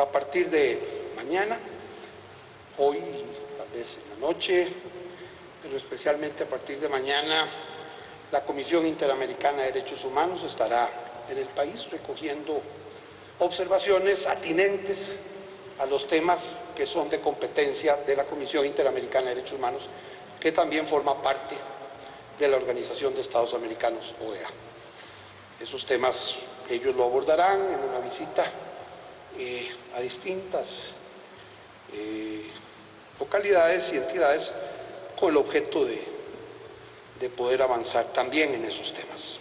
A partir de mañana, hoy, tal vez en la noche, pero especialmente a partir de mañana, la Comisión Interamericana de Derechos Humanos estará en el país recogiendo observaciones atinentes a los temas que son de competencia de la Comisión Interamericana de Derechos Humanos, que también forma parte de la Organización de Estados Americanos, OEA. Esos temas ellos lo abordarán en una visita eh, a distintas eh, localidades y entidades con el objeto de, de poder avanzar también en esos temas.